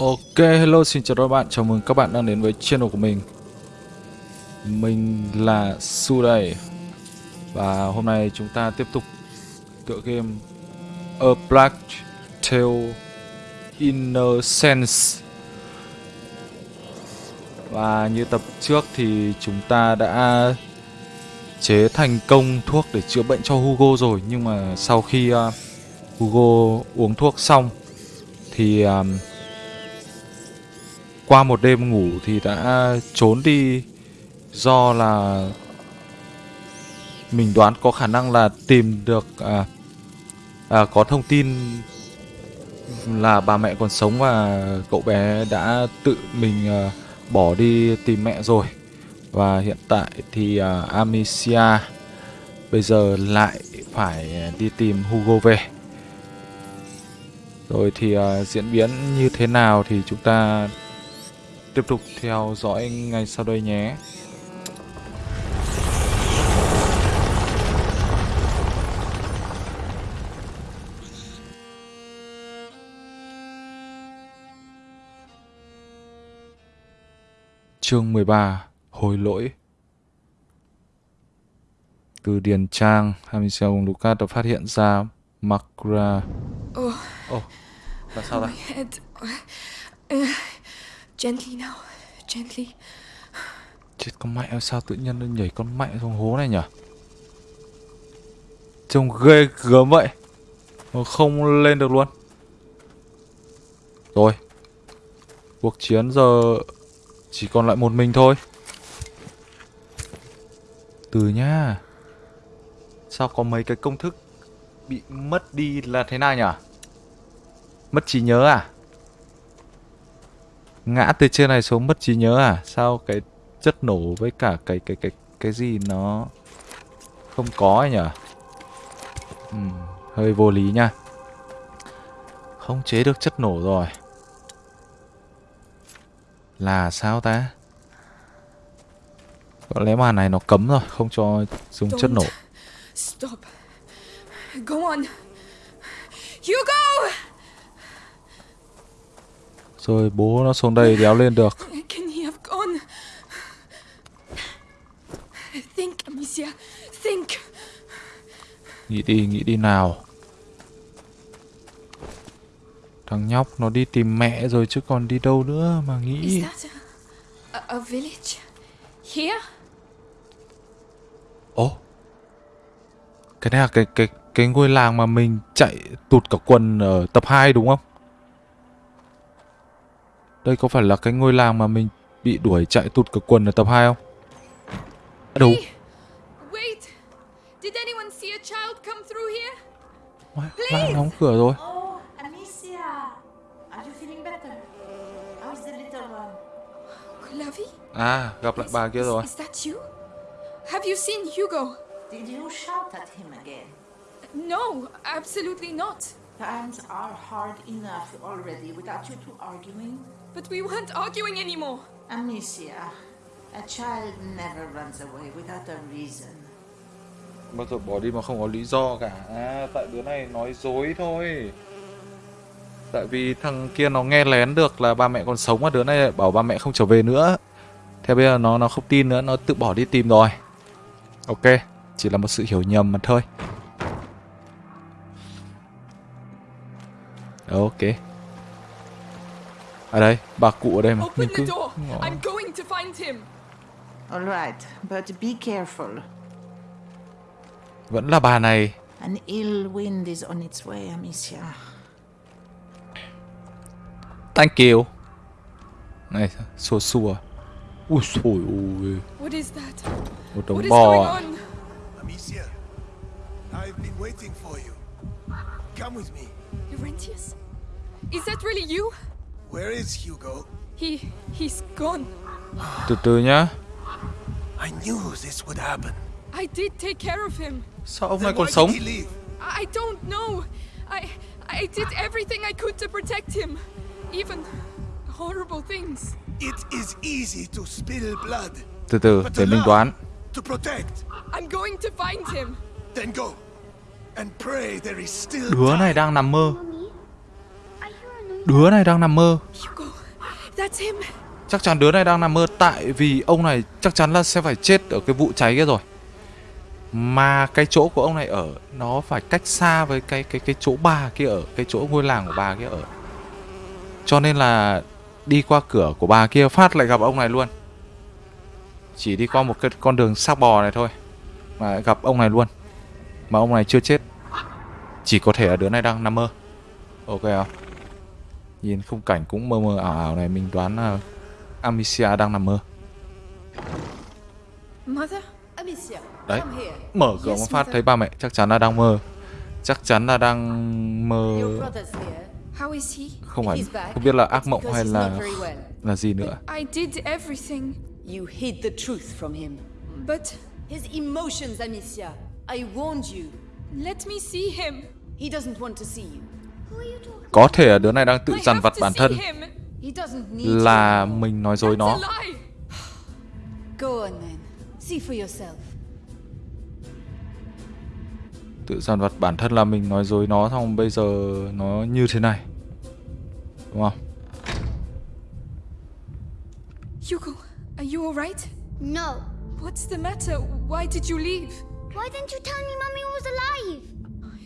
Ok, hello, xin chào các bạn, chào mừng các bạn đang đến với channel của mình. Mình là Su đây Và hôm nay chúng ta tiếp tục tựa game A Black Tail Innocence. Và như tập trước thì chúng ta đã chế thành công thuốc để chữa bệnh cho Hugo rồi. Nhưng mà sau khi uh, Hugo uống thuốc xong Thì... Um, qua một đêm ngủ thì đã trốn đi do là mình đoán có khả năng là tìm được à, à, có thông tin là bà mẹ còn sống và cậu bé đã tự mình à, bỏ đi tìm mẹ rồi. Và hiện tại thì à, Amicia bây giờ lại phải đi tìm Hugo về. Rồi thì à, diễn biến như thế nào thì chúng ta tiếp tục theo dõi ngay sau đây nhé. Chương 13 Hối lỗi Từ Điền Trang, Hamisia cùng Lucas đã phát hiện ra Makra... Ồ, oh. oh, là sao đây? Gently now, gently. Chết con mẹ sao tự nhiên nó nhảy con mẹ xuống hố này nhỉ? Trông ghê gớm vậy. Mà không lên được luôn. Rồi. Cuộc chiến giờ chỉ còn lại một mình thôi. Từ nhá. Sao có mấy cái công thức bị mất đi là thế nào nhỉ? Mất trí nhớ à? Ngã từ trên này xuống mất trí nhớ à? Sao cái chất nổ với cả cái cái cái cái gì nó không có ấy nhỉ? Ừ, hơi vô lý nha. Không chế được chất nổ rồi. Là sao ta? Có lẽ màn này nó cấm rồi, không cho dùng chất nổ. Stop. Go on. Hugo! Rồi bố nó xuống đây đéo lên được. Can he have gone? Think, Amicia. Think. Nghĩ đi, nghĩ đi nào. Thằng nhóc nó đi tìm mẹ rồi chứ còn đi đâu nữa mà nghĩ. Is that a, a, a village? Here? Ồ. Oh. Cái này là cái cái cái ngôi làng mà mình chạy tụt cả quần ở tập 2 đúng không? Đây có phải là cái ngôi làng mà mình bị đuổi chạy tụt cả quần ở tập 2 không? À, đâu? Wait. Did anyone see a child come through here? Please. đóng cửa rồi. Oh, Amicia. Are you feeling better? How is the little one? Clavi? À, gặp lại bà kia rồi. Is that you? Have you seen Hugo? Did you shout at him again? No, absolutely not. Times are hard enough already without you two arguing. But we weren't arguing anymore. Amicia, a child never runs away without a reason. Bao giờ bỏ đi mà không có lý do cả. À, tại đứa này nói dối thôi. Tại vì thằng kia nó nghe lén được là ba mẹ còn sống mà đứa này bảo ba mẹ không trở về nữa. Thế bây giờ nó nó không tin nữa, nó tự bỏ đi tìm rồi. Ok, chỉ là một sự hiểu nhầm mà thôi. Ok. À đây, bà cụ ở đây mà. Open the door. I'm going to find him. All right, but be careful. Vẫn là bà này. An ill wind is on its way, Amicia. Thank you. Này, xua xua. Ui xôi ôi. What is that? Một đống What is bò going à. on? Amicia, I've been waiting for you. Come with me. Laurentius? Is that really you? Where is Hugo? He... he's gone. Từ từ nhá. I knew this would happen. I did take care of him. Sao ông này còn sống? I don't know. I... I did everything I could to protect him. Even horrible things. It is easy to spill blood, Từ từ, để mình love, đoán. to protect, I'm going to find him. then go and pray there is still Đứa này đang nằm mơ. Đứa này đang nằm mơ. Chắc chắn đứa này đang nằm mơ tại vì ông này chắc chắn là sẽ phải chết ở cái vụ cháy kia rồi. Mà cái chỗ của ông này ở nó phải cách xa với cái cái cái chỗ bà kia ở, cái chỗ ngôi làng của bà kia ở. Cho nên là đi qua cửa của bà kia phát lại gặp ông này luôn. Chỉ đi qua một cái con đường xác bò này thôi mà gặp ông này luôn. Mà ông này chưa chết. Chỉ có thể là đứa này đang nằm mơ. Ok không? Nhìn khung cảnh cũng mơ mơ ảo ảo này mình đoán là Amicia đang nằm mơ. Đấy. come here. Mở cửa một phát mother. thấy ba mẹ chắc chắn là đang mơ. Chắc chắn là đang mơ không phải không biết là ác mộng hay là là gì nữa. I did everything, You hid the truth from him. but His emotions, Amicia. I warned you. let me see him. He doesn't want to see you. Có thể là đứa này đang tự dằn vặt bản thân là mình nói dối nó. a lie. Go on then. See for yourself. Tự dằn vặt bản thân là mình nói dối nó xong bây giờ nó như thế này. Đúng không? Hugo, are you alright? No. What's the matter? Why did you leave? Why didn't you tell me Mummy was alive?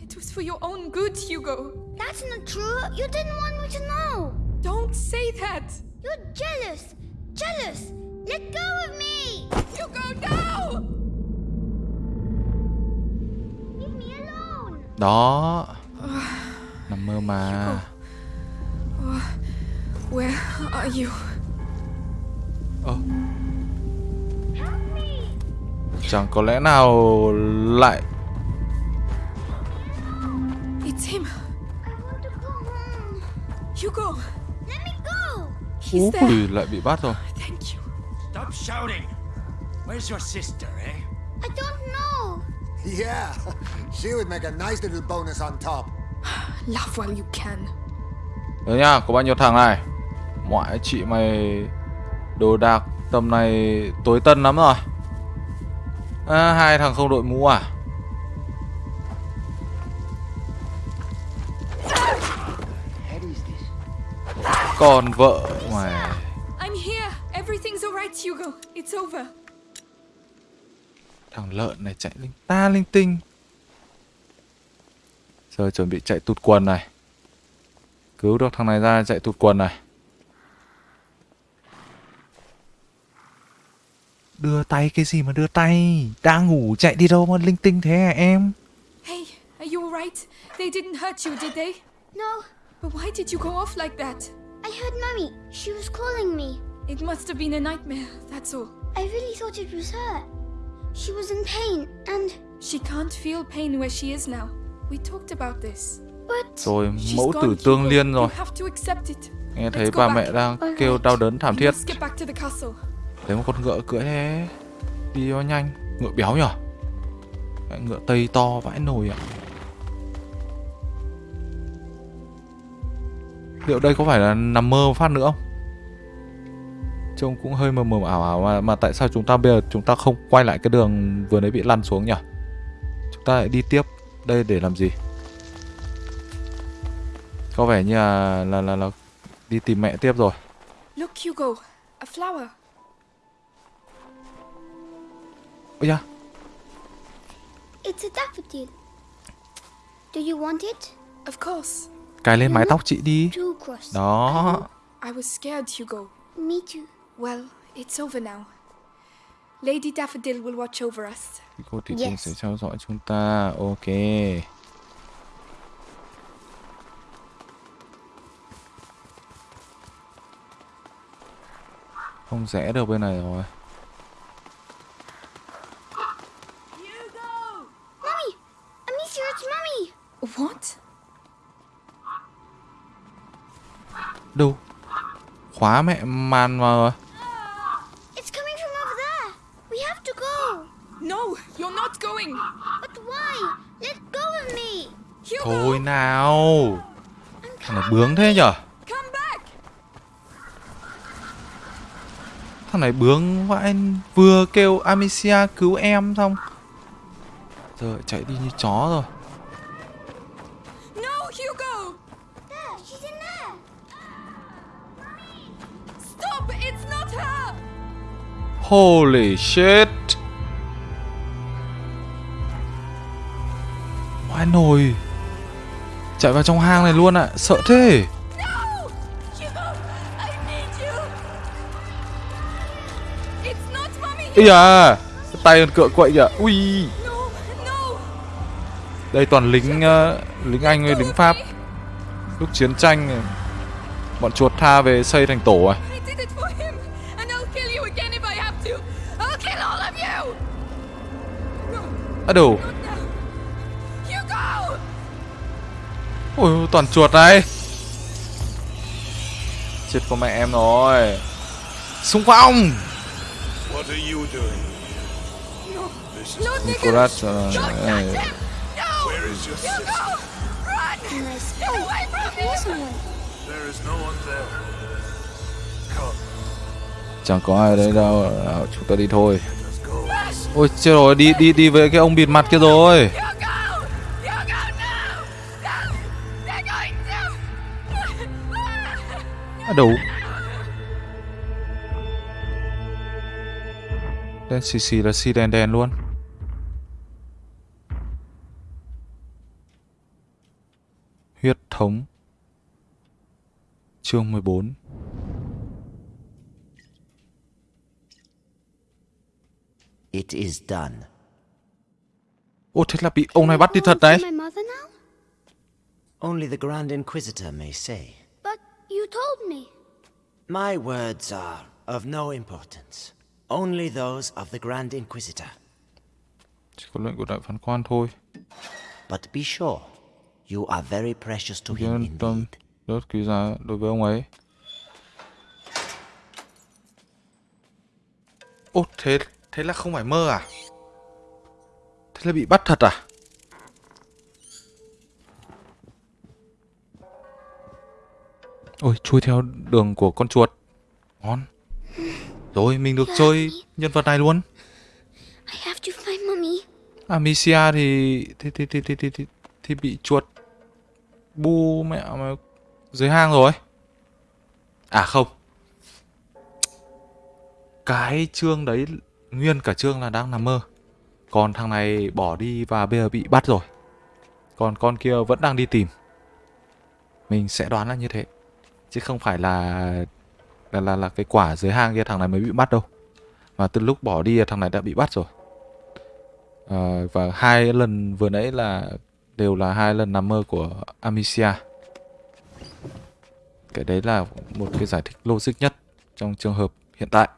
It was for your own good, Hugo. That's not true. You didn't want me to know. Don't say that. You're jealous. Jealous. Let go of me. Hugo, no! Leave me alone. Đó. Nằm mơ mà. Where are you? Me. chẳng có lẽ nào lại It's him. Hugo, Let me go. he's there. Ui, lại bị bắt rồi. Thank you. Stop shouting! Where's your sister, eh? I don't know. Yeah, she would make a nice little bonus on top. Laugh while you can. Đấy nha, có bao nhiêu thằng này Ngoại chị mày Đồ đạc tầm này tối tân lắm rồi à, Hai thằng không đội mũ à Còn vợ mày I'm here. Everything's alright, Hugo. It's over. Thằng lợn này chạy linh ta linh tinh Giờ chuẩn bị chạy tụt quần này Cứu được thằng này ra chạy tụt quần này Đưa tay cái gì mà đưa tay Đang ngủ chạy đi đâu mà linh tinh thế hả em Hey, are you alright? They didn't hurt you, did they? No. But why did you go off like that? I heard Mummy. She was calling me. It must have been a nightmare, that's all. I really thought it was her. She was in pain and She can't feel pain where she is now. We talked about this. but Rồi She's mẫu gone, tử tương liên rồi You have to accept it. Nghe Let's thấy back. mẹ đang kêu đau đớn thảm thiết must get back to the castle. Thấy một con ngựa cưỡi thế Đi cho nhanh Ngựa béo nhở Cái Ngựa tây to vãi nồi ạ Liệu đây có phải là nằm mơ phát nữa không Trông cũng hơi mờ mờ ảo ảo mà, mà tại sao chúng ta bây giờ chúng ta không quay lại cái đường vừa nãy bị lăn xuống nhỉ Chúng ta lại đi tiếp Đây để làm gì Có vẻ như là là, là, là đi tìm mẹ tiếp rồi Look, Hugo. A flower. Ôi da it's a daffodil. Do you want it? Of course. Cài lên mái tóc chị đi. Đó I was scared, Hugo. Me too. Well, it's over now. Lady Daffodil will watch over us. Cô thị trường Yes. sẽ theo dõi chúng ta Ok Không rẽ được bên này rồi Mummy! Amicia, it's Mummy! What? Why? Let go of me. Hugo, Thôi nào. Thằng này bướng thế nhở. Thằng này bướng vãi Vừa kêu Amicia cứu em xong. Giờ chạy đi như chó rồi Holy shit. Oai nồi. Chạy vào trong hang này luôn ạ Sợ thế. No! Ý à Tay còn cựa quậy kìa. Ui. Đây toàn lính uh, lính Anh với lính Pháp. Lúc chiến tranh Bọn chuột tha về xây thành tổ à. Hugo! Ôi toàn chuột này. Chết con mẹ em rồi. Xung phong What are you doing? No! This is No, Nicolas uh, eh, Chẳng có ai đấy đâu. Nào, Chúng ta đi thôi. Ôi chưa rồi đi đi đi với cái ông bịt mặt kia rồi. À, Hugo! Hugo, Đen xì xì là xì đèn đèn luôn. Huyết thống. Chương 14 It is done. Ô thế là bị ông này bắt đi thật đấy My mother now? Only the Grand Inquisitor may say. But you told me. My words are of no importance. Only those of the Grand Inquisitor. Chỉ có lệnh của đại phán quan thôi But be sure, you are very precious to him indeed. Rất quý giá đối với ông ấy Ô thế Thế là không phải mơ à Thế là bị bắt thật à Ôi chui theo đường của con chuột Ngon Rồi mình được chơi nhân vật này luôn I have to find mommy. Amicia thì thì thì thì thì thì, thì, thì bị chuột bu mẹ mà dưới hang rồi. À không. Cái chương đấy nguyên cả chương là đang nằm mơ. Còn thằng này bỏ đi và bây giờ bị bắt rồi. Còn con kia vẫn đang đi tìm. Mình sẽ đoán là như thế. Chứ không phải là là là, là cái quả dưới hang kia thằng này mới bị bắt đâu. Mà từ lúc bỏ đi thằng này đã bị bắt rồi. à, và hai lần vừa nãy là đều là hai lần nằm mơ của Amicia. Cái đấy là một cái giải thích logic nhất trong trường hợp hiện tại.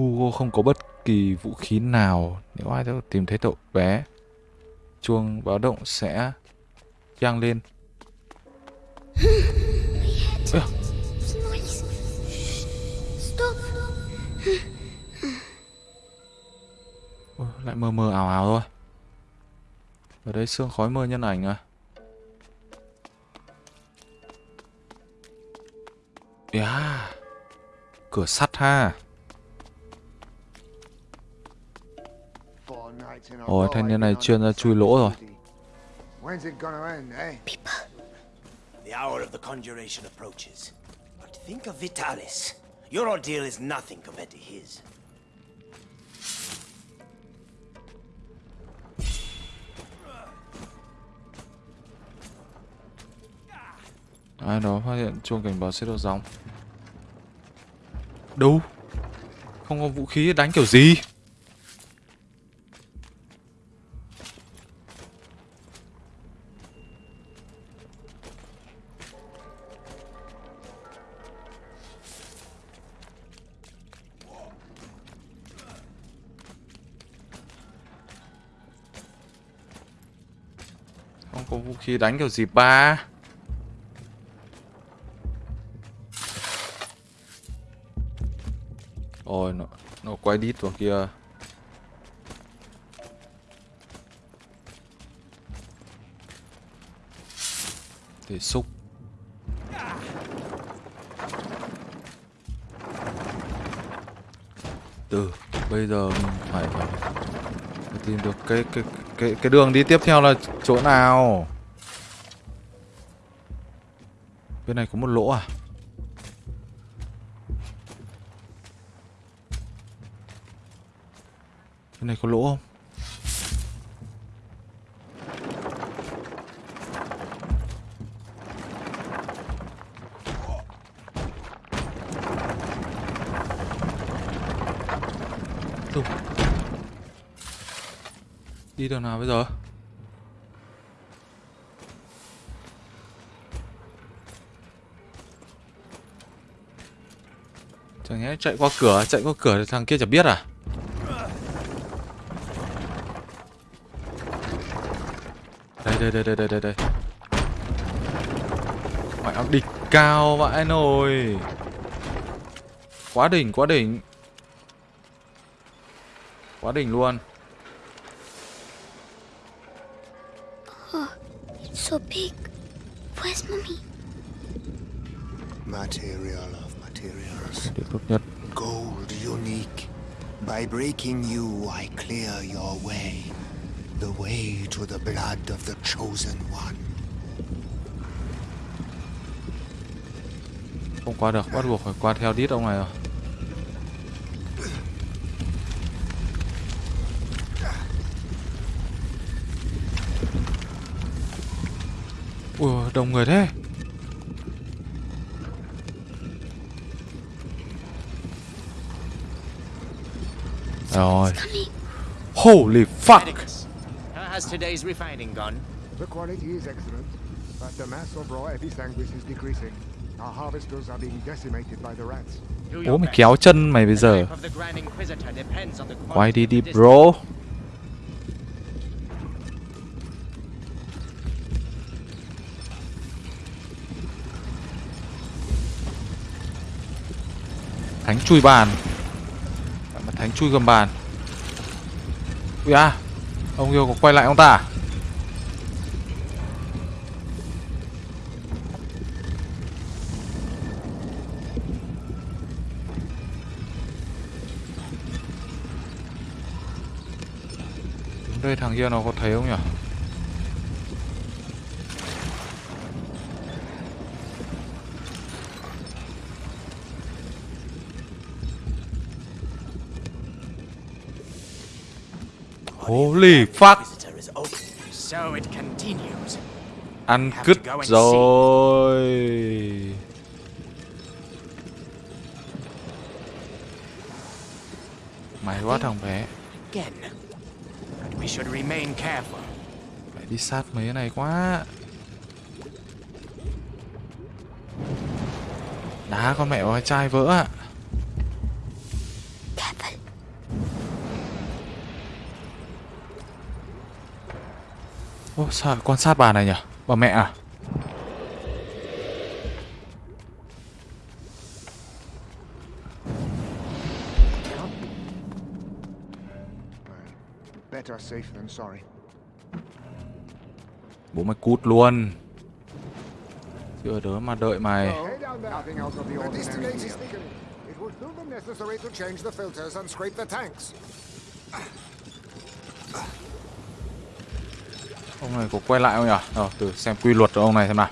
Hugo không có bất kỳ vũ khí nào nếu ai đó tìm thấy cậu bé. Chuông báo động sẽ vang lên. Ôi, lại mơ mơ ảo ảo thôi ở đây sương khói mơ nhân ảnh à yeah. cửa sắt ha Ôi, thanh niên này chuyên ra chui lỗ rồi. When's it gonna end, eh? The hour of the conjuration approaches. But think of Vitalis. Your ordeal is nothing compared to his. ai đó phát hiện chuông cảnh báo sẽ được gióng đâu không có vũ khí đánh kiểu gì Khi đánh kiểu gì ba Ôi nó nó quay đít vào kia. Để xúc. Từ bây giờ mình phải, phải tìm được cái cái cái cái đường đi tiếp theo là chỗ nào bên này có một lỗ à? Bên này có lỗ không? Đi đường nào bây giờ? Chẳng nhẽ chạy qua cửa, chạy qua cửa thằng kia chả biết à? Đây đây đây đây đây đây đây. Mẹ ông địch cao vãi nồi. Quá đỉnh, quá đỉnh. Quá đỉnh luôn. It's so big. Where's mommy? Material of Điểm tốt nhất. Gold unique. By breaking you, I clear your way. The way to the blood of the chosen one. Không qua được, bắt buộc phải qua theo đít ông này rồi. Ui, đông người thế. Rồi. Holy fuck. How has today's refining gone? The quality is excellent, but the mass of raw episanguis is decreasing. Our harvesters are being decimated by the rats. Bố mày kéo chân mày bây giờ. Quay đi đi bro. Thánh chui bàn. Thánh chui gầm bàn. Ui à. Ông yêu có quay lại ông ta à? Đứng đây thằng kia nó có thấy không nhỉ? Holy fuck! Ăn cứt rồi. Mày quá thằng bé. Again. But we should remain careful. Phải đi sát mấy cái này quá. Đá con mẹ cái chai vỡ ạ. Careful. Ô, sao quan sát bà này nhỉ? Bà mẹ à? Better safe than sorry. Bố mày cút luôn. Chưa đỡ mà đợi mày. Hey down there. Nothing out of the ordinary here. It will still be necessary to change the filters and scrape the tanks. Ông này có quay lại không nhỉ? Ờ, từ xem quy luật của ông này xem nào.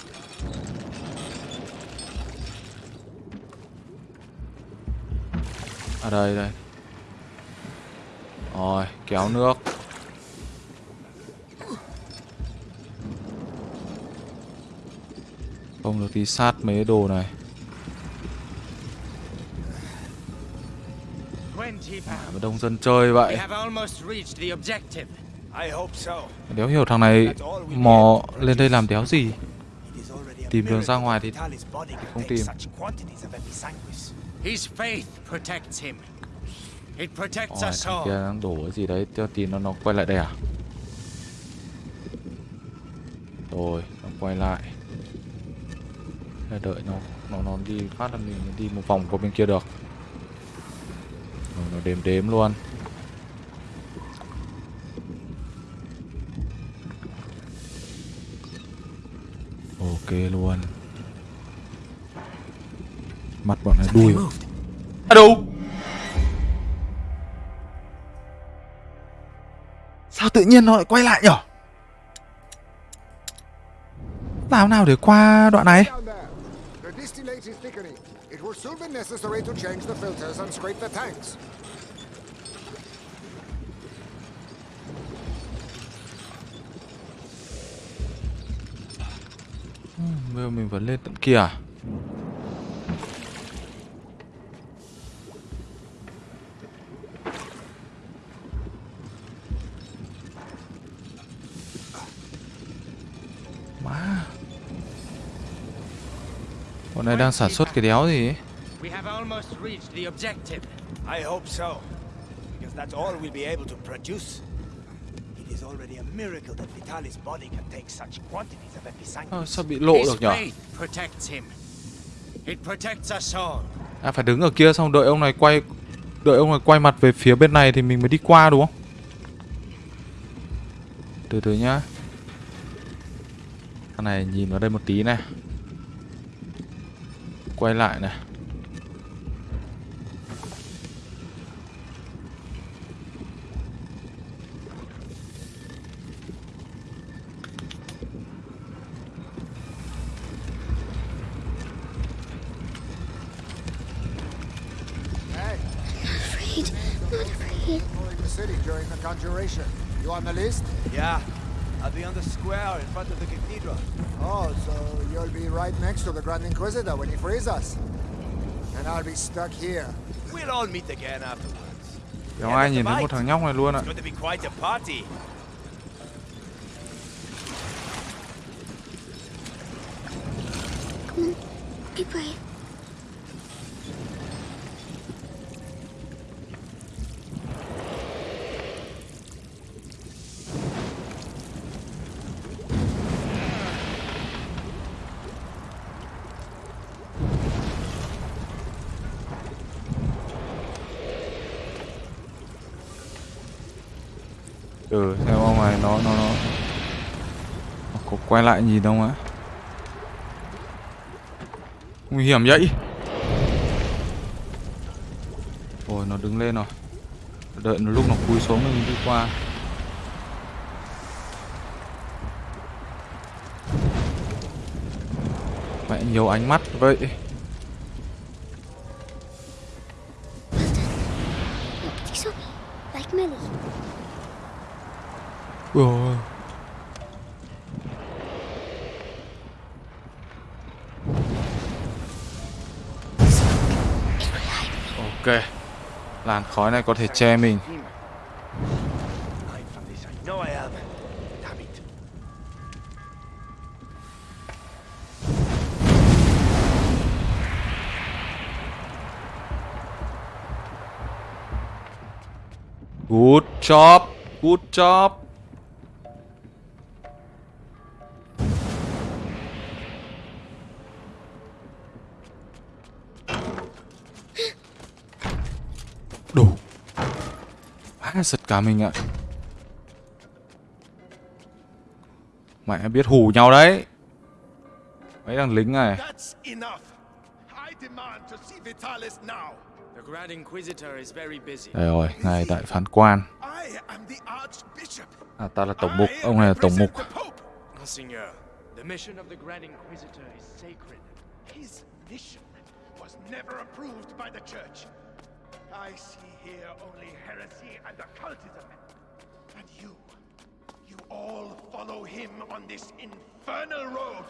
À đây đây. Rồi, kéo nước. Không được đi sát mấy cái đồ này. 20 pounds. Mà đông dân chơi vậy. Đéo hiểu thằng này mò lên đây làm đéo gì. Tìm đường ra ngoài thì body không tìm. such quantities of episanguis. His faith protects him. It protects Ôi, us thằng all. kia đang đổ cái gì đấy, theo tin nó nó quay lại đây à? Rồi, nó quay lại. Để đợi nó nó nó đi phát là mình đi một vòng qua bên kia được. Rồi nó đếm đếm luôn. Ok luôn. Mặt bọn này đuôi. À đâu? Sao tự nhiên nó lại quay lại nhở Làm nào để qua đoạn này Down there. The distillate is thickening. It will soon be necessary to change the filters and scrape the tanks. Bây giờ mình vẫn lên tận kia à Má Bọn này đang sản xuất cái đéo gì ấy We have almost reached the objective. I hope so. Because that's all we'll be able to produce. Already a miracle that Vitalis' body can take such quantities of Ờ, episanguine. Sao bị lộ His được nhở faith protects him. It protects us all. À phải đứng ở kia xong đợi ông này quay Đợi ông này quay mặt về phía bên này thì mình mới đi qua đúng không Từ từ nhá Cái này nhìn vào đây một tí này Quay lại này exploring the city during the conjuration. You on the list? Yeah, I'll be on the square in front of the cathedral. Oh, so you'll be right next to the Grand Inquisitor when he frees us. And I'll be stuck here. We'll all meet again afterwards. Kéo ai nhìn thấy một thằng nhóc này luôn ạ It's going to be quite a party. Be brave. Quay lại nhìn không á Nguy hiểm vậy. Ôi nó đứng lên rồi. Đợi nó lúc nó cúi xuống mình đi qua. Mẹ nhiều ánh mắt vậy. Ôi. Khói này có thể che mình. Good job Good job. Má giật cả mình ạ Mẹ biết hù nhau đấy Mấy thằng lính này. Đây rồi, ngài đại phán quan. À ta là tổng mục, ông này là tổng mục the Pope. Monseigneur, the mission of the Grand Inquisitor is sacred. His mission was never approved by the Church. I see here only heresy and occultism. And you, you all follow him on this infernal road.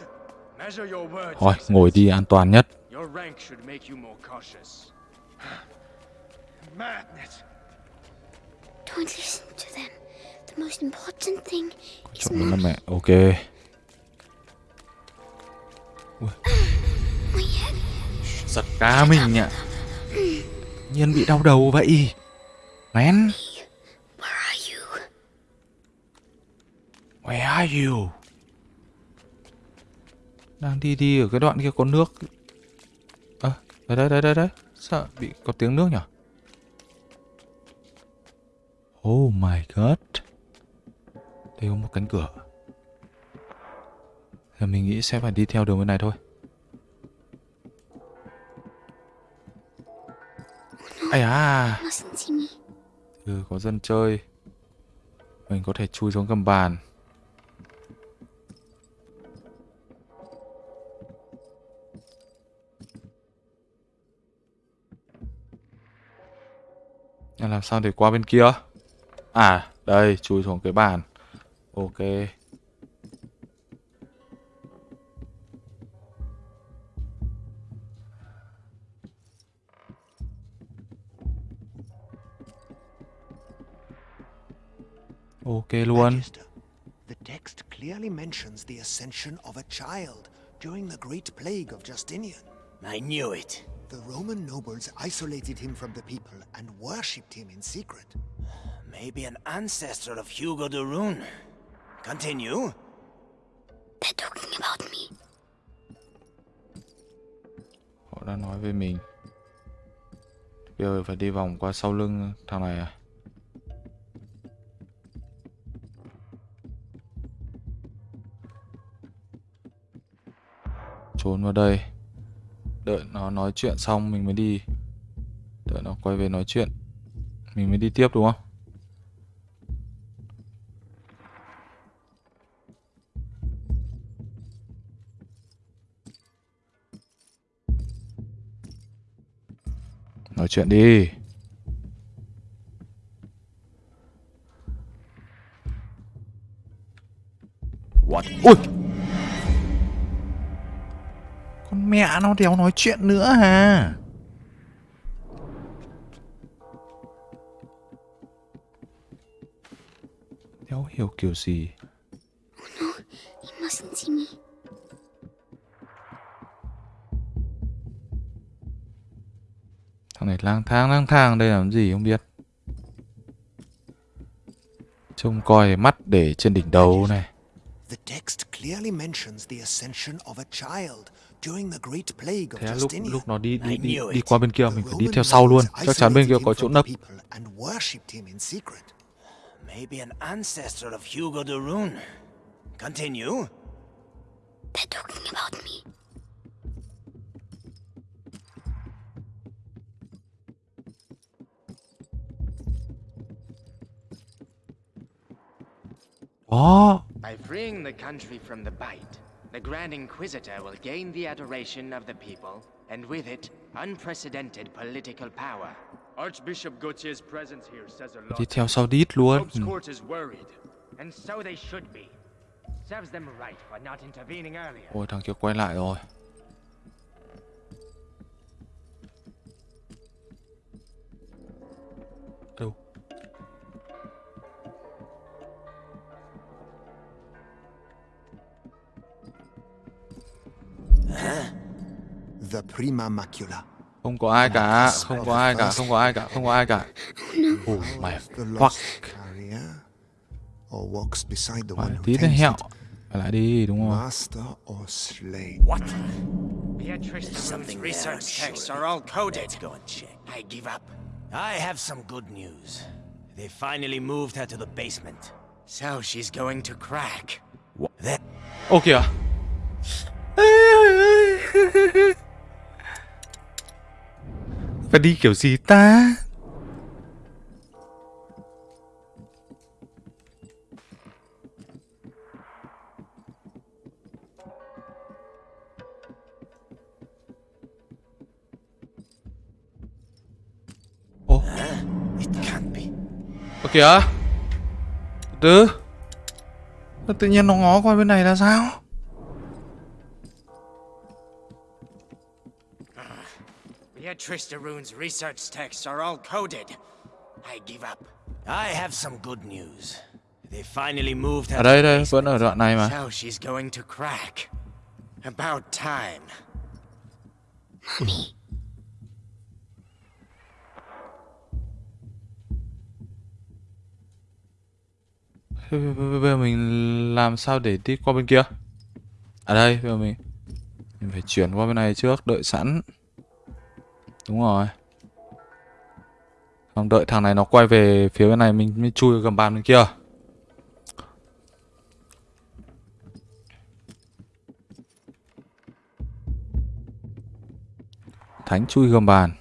Measure your words. Thôi, Excellency. ngồi đi an toàn nhất Your rank should make you more cautious. Madness. Don't listen to them. The most important thing is Chọn là mẹ, ok my head. Giật cá mình ạ Nhiên bị đau đầu vậy. Man Where are you? Where are you? Đang đi đi ở cái đoạn kia có nước. Ơ, đấy đấy đấy đấy đấy Sao bị có tiếng nước nhỉ Oh my god. Đây có một cánh cửa. Giờ mình nghĩ sẽ phải đi theo đường bên này thôi Ây à. Ừ, có dân chơi Mình có thể chui xuống gầm bàn. Làm sao để qua bên kia? À, đây, chui xuống cái bàn. Ok. Ok luôn. Magister, the text clearly mentions the ascension of a child during the Great Plague of Justinian. I knew it. The Roman nobles isolated him from the people and worshipped him in secret. Maybe an ancestor of Hugo de Rune. Continue. They're talking about me. Họ đã nói với mình. Bây giờ phải đi vòng qua sau lưng thằng này à? Trốn vào đây. Đợi nó nói chuyện xong mình mới đi. Đợi nó quay về nói chuyện. Mình mới đi tiếp đúng không? Nói chuyện đi. What? Ui! Mẹ nó đéo nói chuyện nữa à? Đéo hiểu kiểu gì. Thằng này lang thang lang thang đây làm gì không biết. Trông coi mắt để trên đỉnh đầu này. The text clearly mentions the ascension of a child during the Great Plague of Thế lúc lúc nó đi đi đi, đi qua bên kia mình phải đi theo sau luôn. Chắc chắn bên kia có chỗ nấp. the people and worshipped him in secret. Maybe an ancestor of Hugo de Rune. Continue. They're talking about me. Đó. By freeing the country from the bite, the Grand Inquisitor will gain the adoration of the people, and with it, unprecedented political power. Archbishop Gautier's presence here says a Đi lot. theo sau đít luôn. Pope's court is worried. And so they should be. Serves them right for not intervening earlier. Ôi thằng kia quay lại rồi. Không có ai cả, không có ai cả, không có ai cả, không có ai cả. Oh my The fuck. lost? Or walks beside the one Phải who tí nữa hẹo. it? Lại đi đúng không? Master or slave? What? Beatrice Something Something there, research texts surely. are all coded. Let's go and check. I give up. I have some good news. They finally moved her to the basement. So she's going to crack. That Ô kìa. Phải đi kiểu gì ta? Ồ, it kìa. Từ Tự nhiên nó ngó qua bên này là sao? Beatrice de Rune's research texts are all coded. I give up. I have some good news. They finally moved her Ở to đây đây, vẫn ở đoạn này mà. So she's going to crack. About time. B- Bây giờ mình làm sao để đi qua bên kia? À đây, bây giờ mình mình phải chuyển qua bên này trước, đợi sẵn. Đúng rồi. Xong đợi thằng này nó quay về phía bên này Mình mới chui gầm bàn bên kia. Thánh chui gầm bàn.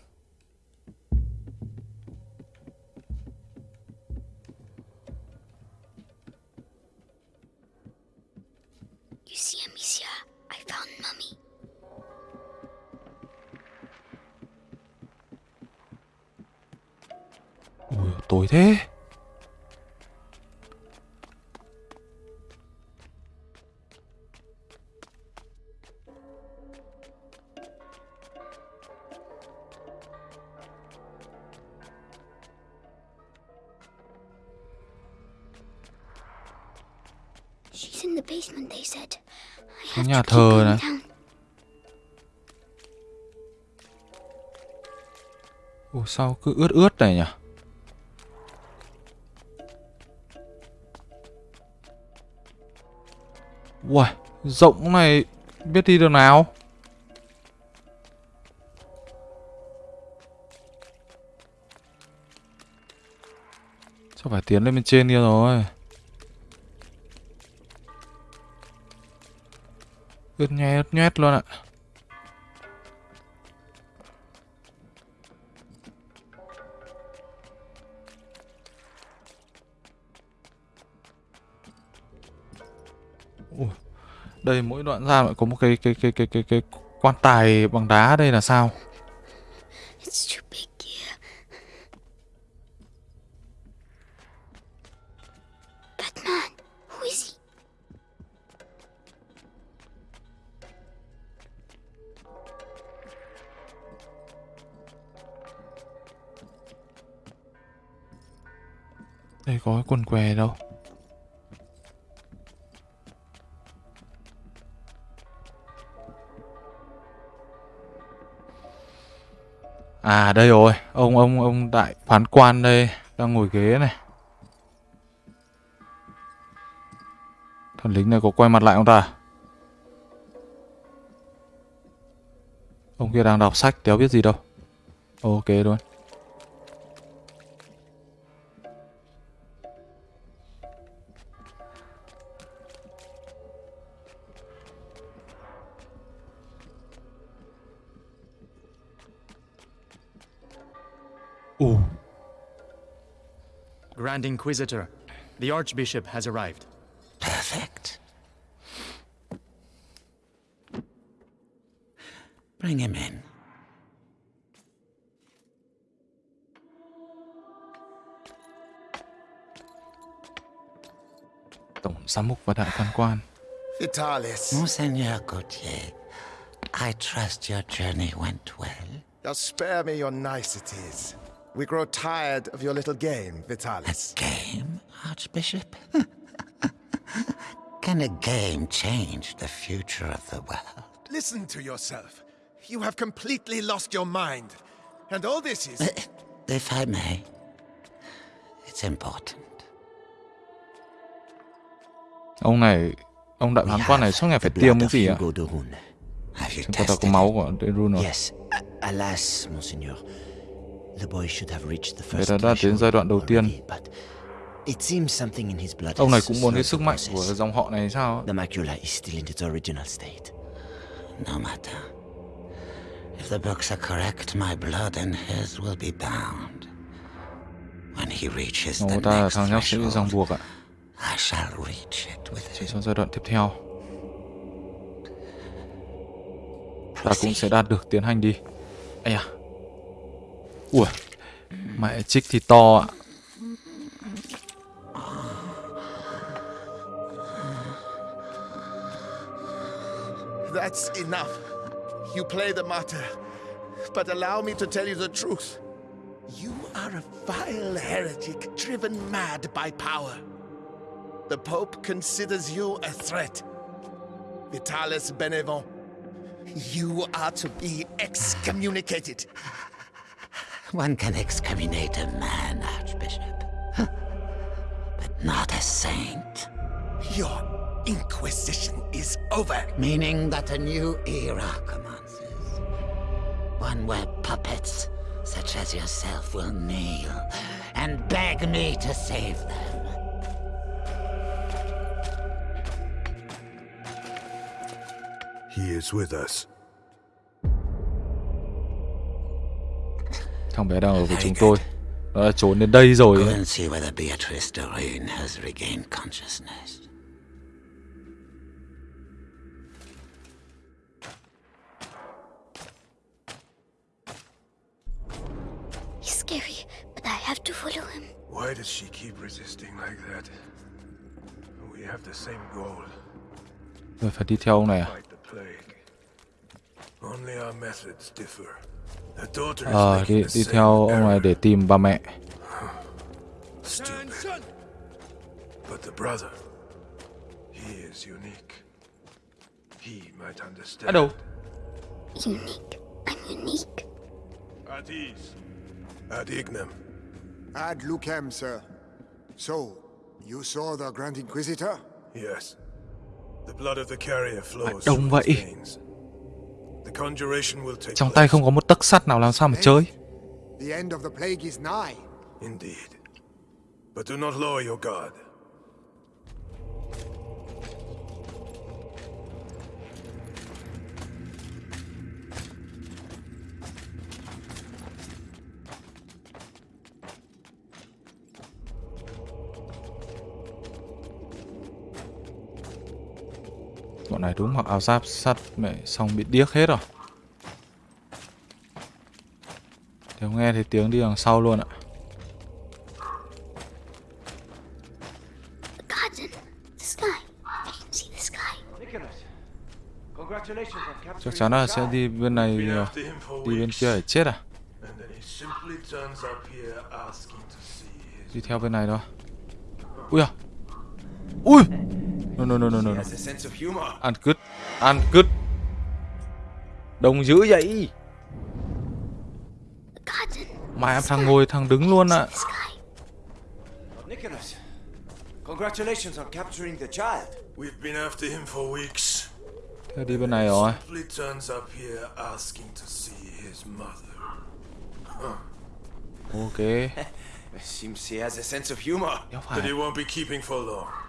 You see, Amicia, I found mummy. I Cái have nhà thờ này. Ủa sao cứ ướt ướt này nhỉ? Uầy, rộng này biết đi đường nào? Chắc phải tiến lên bên trên kia rồi. Ướt nhét ướt nhét luôn ạ. à. Đây, mỗi đoạn ra lại có một cái cái cái cái cái cái quan tài bằng đá đây là sao? À đây rồi, ông ông ông đại phán quan đây đang ngồi ghế này. Thần lính này có quay mặt lại không ta? Ông kia đang đọc sách, đéo biết gì đâu. Ok luôn. Grand Inquisitor, the Archbishop has arrived. Perfect. Bring him in. tổng giám mục và đại phán quan. Vitalis, Monseigneur Gautier, I trust your journey went well. now spare me your niceties. We grow tired of your little game, Vitalis. A Game, Archbishop? Can a game change the future of the world? Listen to yourself. You have completely lost your mind. And all this is... Uh, if I may, it's important. Ông này, ông đại phán quan này suốt ngày phải tiêm cái gì ạ? Hugo de Have you Chúng ta có tested máu it? của Derun rồi. Yes. Alas, Monseigneur. The boy should have reached the Vậy first là đã đến giai đoạn đầu tiên. already, but it seems something in his blood Ông này cũng muốn cái sức the mạnh của dòng họ này sao? The macula is still in its original state. No matter. If the books are correct, my blood and his will be bound. When he reaches the ta next threshold. I shall reach it with Chỉ trong giai đoạn tiếp theo. Ta cũng sẽ đạt được tiến hành đi. Ây à. Ui. Mẹ thì to ạ. That's enough. You play the martyr. But allow me to tell you the truth. You are a vile heretic driven mad by power. The Pope considers you a threat. Vitalis Benevent, you are to be excommunicated. One can excommunicate a man, Archbishop, but not a saint. Your inquisition is over. Meaning that a new era commences. One where puppets such as yourself will kneel and beg me to save them. He is with us. Thằng bé đang ở với chúng tôi. Nó đã trốn đến đây rồi. He's scary, but I have to follow him. Why does she keep resisting like that? We have the same goal. Rồi phải đi theo ông này à? Only our methods differ. The Ờ, đi, đi theo ông này để tìm bà mẹ. Stupid. But the brother, he is unique. He might understand. À đâu? Unique. I'm unique. At ease. Ad ignem. Ad lucem, sir. So, you saw the Grand Inquisitor? Yes. The blood of the carrier flows đông through vậy. his veins. Trong tay không có một tấc sắt nào làm sao mà chơi. The end of the plague is nigh. Indeed. But do not lower your guard. Bọn này đúng mặc áo giáp sắt mẹ xong bị điếc hết rồi. Nếu nghe thấy tiếng đi đằng sau luôn ạ. Chắc chắn là sẽ đi bên này đi bên kia để chết à? Đi theo bên này thôi. Ui à. Ui. No no no no no. no. has a sense of humor. Ăn cứt, ăn cứt. Đông dữ vậy. Garden. Mày em thằng ngồi thằng đứng luôn ạ. Nicholas, congratulations on capturing the child. We've been after him for weeks. Thế đi bên này rồi. Simply turns up here asking to see his mother. Ok. Seems he has a sense of humor. But he won't be keeping for long.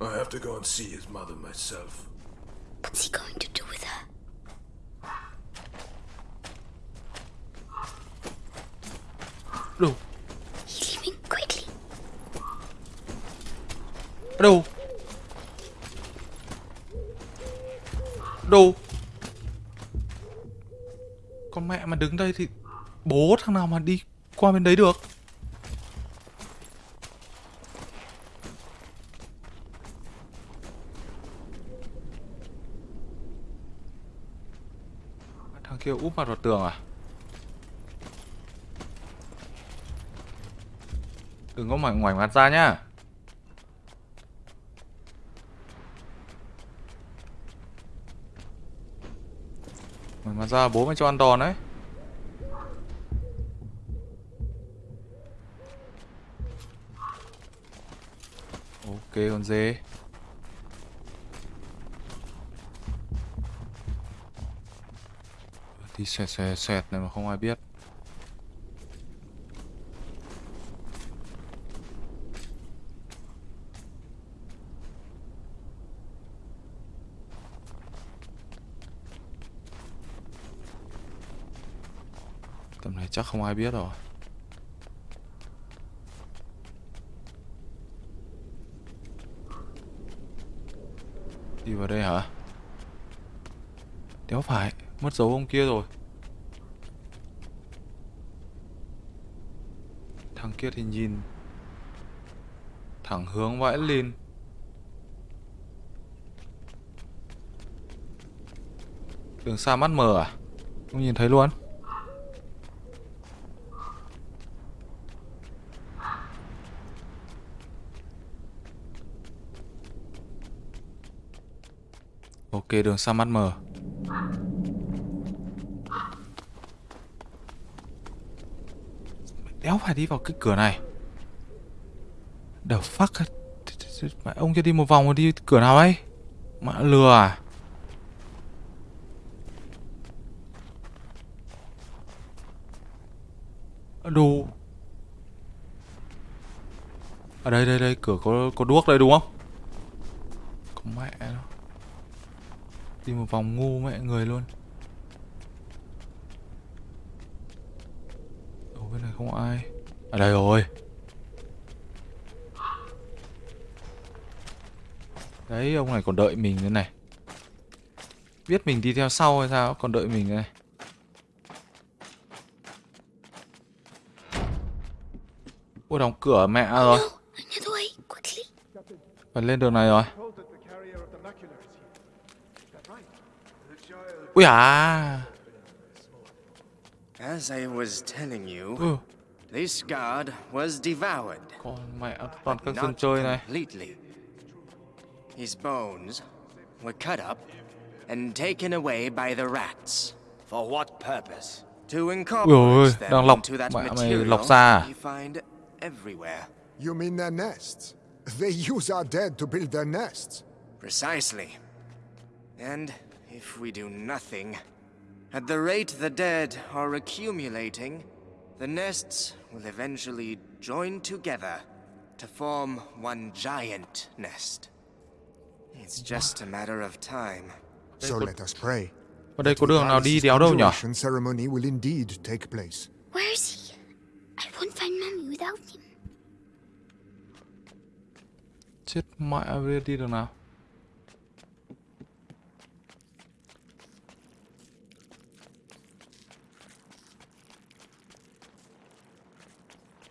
I have to go and see his mother myself. What's he going to do with her? Đâu? He's leaving quickly. Đâu? Đâu? Con mẹ mà đứng đây thì bố thằng nào mà đi qua bên đấy được? Kêu kia úp mặt vào tường à? Đừng có ngoảnh ngoảnh mặt ra nhá. Ngoảnh mặt ra, bố mày cho ăn đòn đấy Ok, con dê thì xoẹt xoẹt xoẹt này mà không ai biết. Tầm này chắc không ai biết rồi. Đi vào đây hả? Đéo phải. Mất dấu ông kia rồi. Thằng kia thì nhìn Thẳng hướng vãi lên. Đường xa mắt mờ à? Không nhìn thấy luôn. Ok, đường xa mắt mờ Đéo phải đi vào cái cửa này. The fuck Mẹ, ông cho đi một vòng rồi đi cửa nào ấy? Mẹ, lừa à? Đù. Ở đây đây đây, cửa có có đuốc đây đúng không? Có mẹ nó Đi một vòng ngu mẹ, người luôn Ở bên này không ai ở đây rồi Đấy ông này còn đợi mình nữa này Biết mình đi theo sau hay sao Còn đợi mình này Ôi đóng cửa mẹ rồi. Phải lên đường này rồi. Ui à. As I was telling you, Ừ. this guard was devoured. Con mẹ toàn các but dân not chơi này. completely. His bones were cut up and taken away by the rats. For what purpose? To incorporate them into that material lọc ra à? you find everywhere. You mean their nests? They use our dead to build their nests. Precisely. And if we do nothing, at the rate the dead are accumulating, the nests will eventually join together to form one giant nest. It's just a matter of time. So let us pray. Ở đây có đường nào đi đéo đâu nhỉ? Ceremony will indeed take place. Where is he? I won't find Mummy without him. Chết mẹ bây giờ đi đường nào?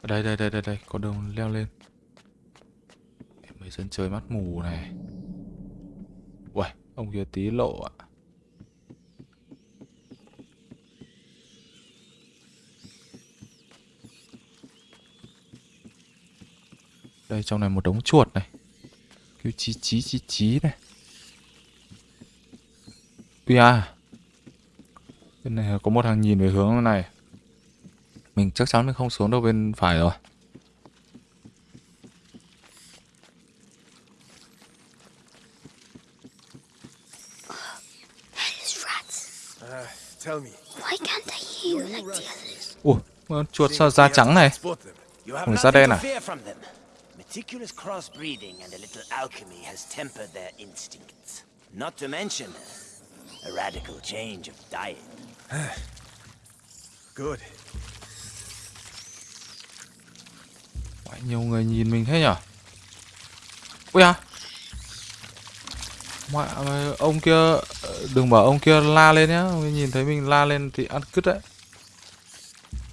Ở đây đây đây đây đây có đường leo lên. Em mấy dân chơi mắt mù này. Uầy, ông kia tí lộ ạ. Đây trong này một đống chuột này. Kêu chí chí chí chí này. Ui à. Bên này có một thằng nhìn về hướng này. Mình chắc chắn mình không xuống đâu bên phải rồi. Hellish rats. Uh, tell me, Why can't I hear you like the others? Ủa, con chuột sao da trắng này? Ủa, da đen à? Meticulous crossbreeding and a little alchemy has tempered their instincts. Not to mention a radical change of diet. Good. Phải nhiều người nhìn mình thế nhở? Ui à. Mẹ mày, ông kia đừng bảo ông kia la lên nhá, ông nhìn thấy mình la lên thì ăn cứt đấy.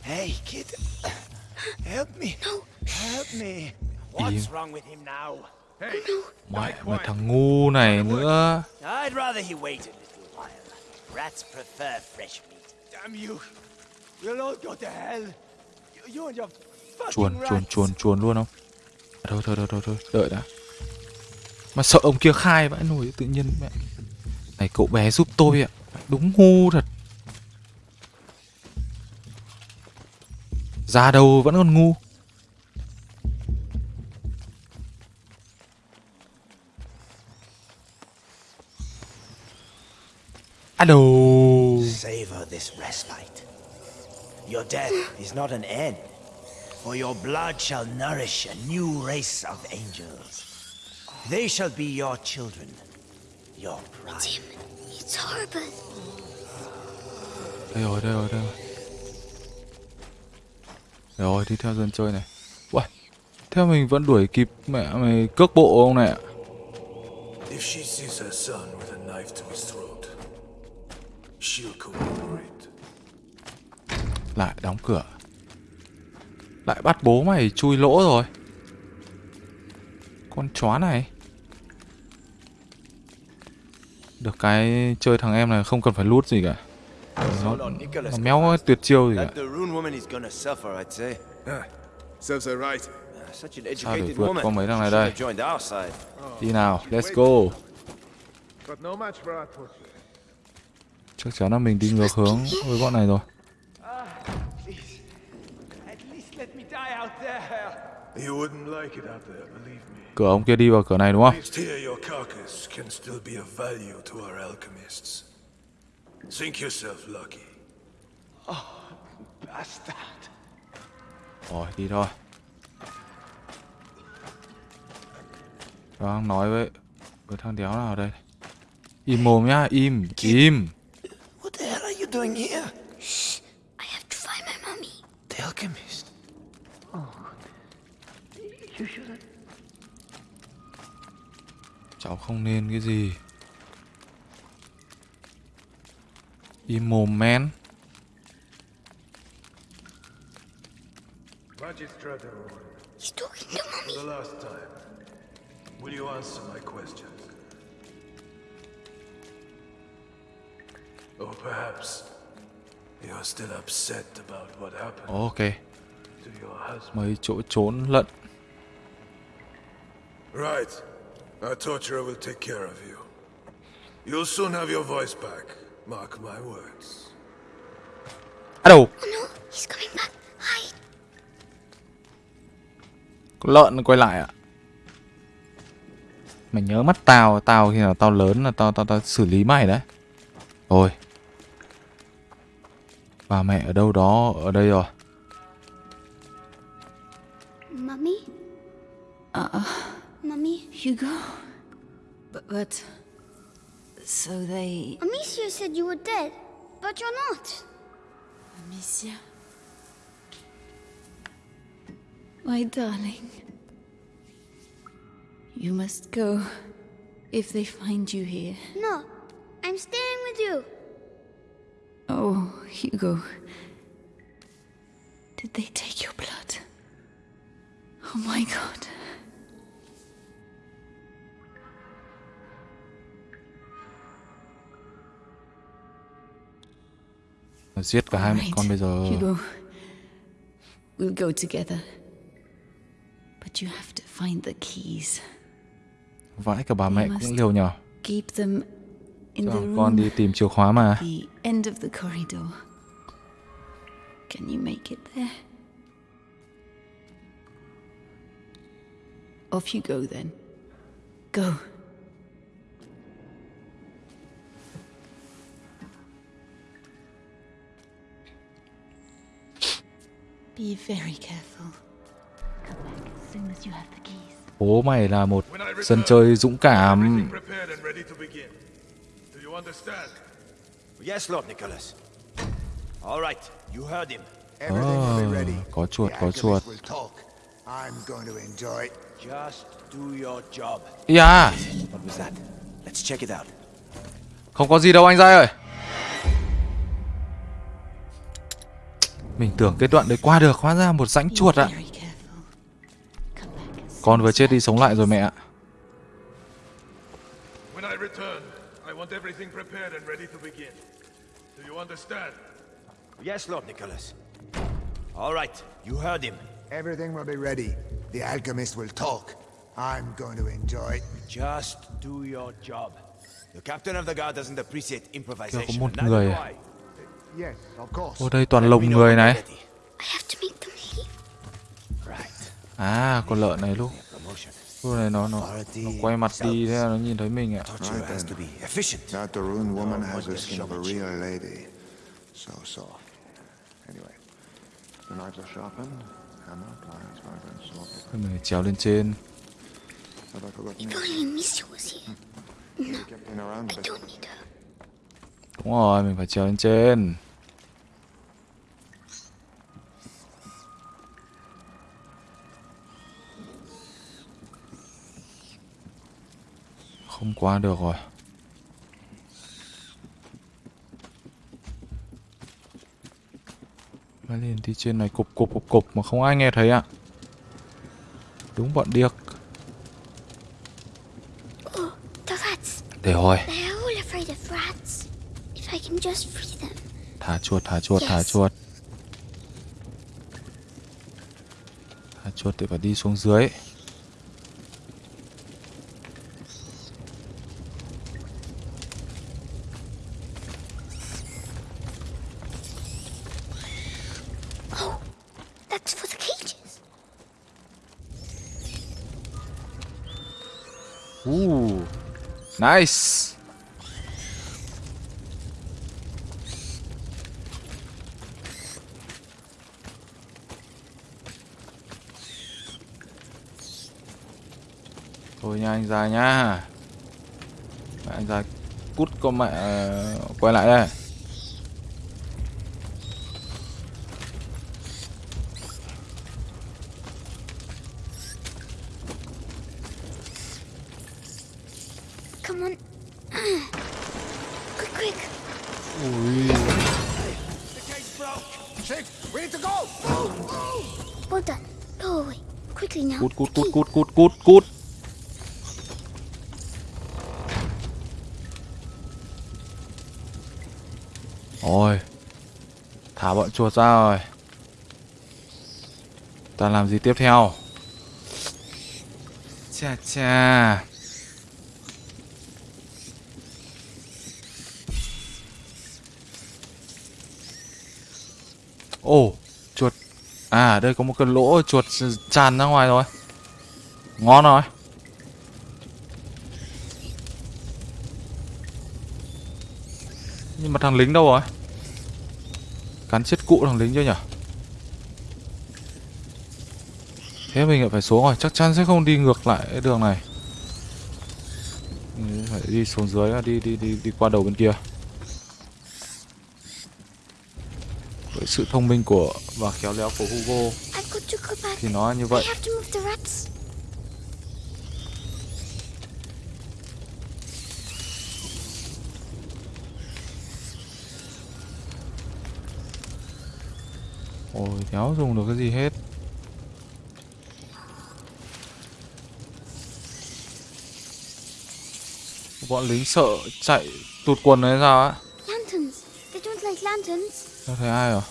Hey, kid. Help me. Help me. What's wrong with him now? Hey, Mẹ mày thằng ngu này nữa. I'd rather he waited a little while. Rats prefer fresh meat. damn you. You'll all go to hell. You, you and your Chuồn chuồn chuồn chuồn luôn không? À, Thôi thôi thôi thôi thôi, đợi đã. Mà sợ ông kia khai vãi nổi tự nhiên mẹ. Này cậu bé giúp tôi ạ. Đúng ngu thật. Già đầu vẫn còn ngu. Alo. Savor this respite. Your death is not an end, for your blood shall nourish a new race of angels. They shall be your children, your pride. It's horrible. Đây rồi, đây rồi, đây rồi. Rồi, đi theo dân chơi này. Uầy, theo mình vẫn đuổi kịp mẹ mày cước bộ ông này ạ. If she sees her son with a knife to his throat, she'll cooperate. Lại đóng cửa. Lại bắt bố mày chui lỗ rồi. Con chó này. Được cái chơi thằng em này không cần phải lút gì cả. Nó, nó méo tuyệt chiêu gì cả. Ah, Sao để vượt qua mấy thằng này đây? side. Đi nào, let's go. Chắc chắn là mình đi ngược hướng với bọn này rồi. Cửa ông kia đi vào cửa này đúng không? least here your carcass can still be of value to our alchemists. Think yourself lucky. Bastard. Rồi, đi thôi. Đang nói với với thằng đéo nào đây? Im mồm nhá, im, im. What the hell are you doing here? I have to find my mummy. The alchemist. Cháu không nên cái gì. Im mồm men. Magistrate Rowan, He's talking to for Mummy. the last time, will you answer my questions? Or perhaps you're still upset about what happened Ok, to your husband. mấy chỗ trốn lận. Right. Our torturer will take care of you. You'll soon have your voice back. Mark my words. À đâu, Oh no, he's coming back. Hide. con lợn quay lại ạ. Mày nhớ mắt tao, tao khi nào tao lớn là tao tao tao xử lý mày đấy. Rồi. Bà mẹ ở đâu đó, ở đây rồi. Mummy? Uh, Mummy? Hugo? But, but... So they... Amicia said you were dead, but you're not. Amicia? My darling. You must go if they find you here. No, I'm staying with you. Oh, Hugo. Did they take your blood? Oh my god. Giết cả hai mẹ con bây giờ. Hugo. We'll go together. But you have to find the keys. Vãi cả bà mẹ cũng liều nhờ. Keep them in the con đi tìm chìa khóa mà. The end of the corridor. Can you make it there? Off you go then. Go. Be very careful. Come back as soon as you have the keys. Bố mày là một dân chơi dũng cảm. Everything prepared and ready to begin. Do you understand? Yes, Lord Nicholas. All right, you heard him. Everything will be ready. có chuột, có chuột. I'm going to enjoy it. Just do your job. Yeah. What was that? Let's check it out. Không có gì đâu anh Giai ơi. Mình tưởng cái đoạn đấy qua được, hóa ra một rãnh chuột ạ. As Con vừa chết đi sống lại rồi mẹ ạ. Yes, Lord Nicholas. All right, you heard him. Everything will be ready. The alchemist will talk. I'm going to enjoy it. Just do your job. The captain of the guard doesn't appreciate improvisation. Có một người Ô đây toàn lồng người này. À, con lợn này lúc Promotion. lúc này nó nó nó quay mặt đi thế là nó nhìn thấy mình ạ. Torture has to be efficient. That the rune woman No has one the will skin of a show real lady. So soft. Anyway, the knives are sharpened. Hammer, pliers, knife, and sword. Thôi mình trèo lên trên. If you? only Amicia was here. No, in around, I don't need her. Đúng rồi, mình phải trèo lên trên. Không qua được rồi. Mới lên đi trên này cục cục cục cục mà không ai nghe thấy ạ. Đúng bọn điếc. Để rồi. Thả chuột, thả chuột, thả Yes. chuột. Thả chuột thì phải đi xuống dưới. Oh, that's for the cages. Ooh, nice. Thôi nha anh già nhá. Mẹ anh già cút con mẹ ờ, quay lại đây. Cút cút cút cút cút cút cút. Ôi. Thả bọn chuột ra rồi. Ta làm gì tiếp theo? Chà chà. Ồ, chuột. À, đây có một cái lỗ chuột tràn ra ngoài rồi. Ngon rồi. Nhưng mà thằng lính đâu rồi? Cắn chết cụ thằng lính chưa nhỉ? Thế mình lại phải xuống rồi, chắc chắn sẽ không đi ngược lại cái đường này. Phải đi xuống dưới đi đi đi đi qua đầu bên kia. Với sự thông minh của và khéo léo của Hugo thì nó như vậy. I have to move the rats. Ôi, đéo dùng được cái gì hết. Bọn lính sợ chạy tụt quần đấy sao á? Lanterns. They don't like lanterns. Không thấy ai à?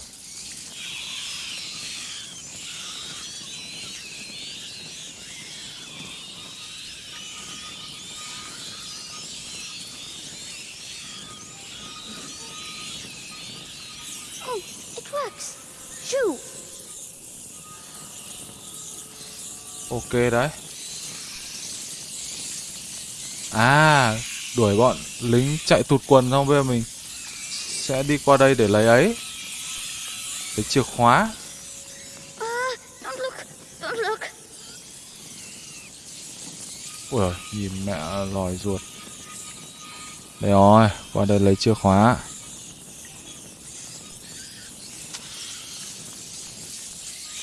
Ok đấy. À, đuổi bọn lính chạy tụt quần xong bây giờ mình sẽ đi qua đây để lấy ấy. Lấy chìa khóa. Ui giời, nhìn mẹ lòi ruột. Đây rồi, qua đây lấy chìa khóa.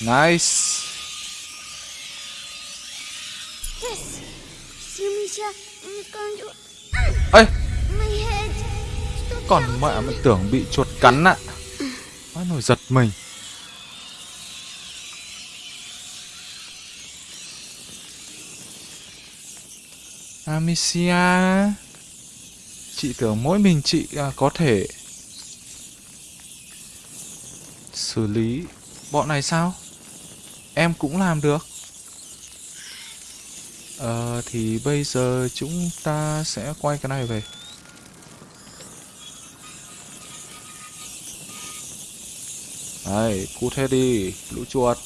Nice. Còn mẹ mình tưởng bị chuột cắn ạ. Nó nổi giật mình. Amicia Chị tưởng mỗi mình chị à, có thể Xử lý bọn này sao Em cũng làm được Ờ thì bây giờ chúng ta sẽ quay cái này về Đấy, cút hết đi, lũ chuột.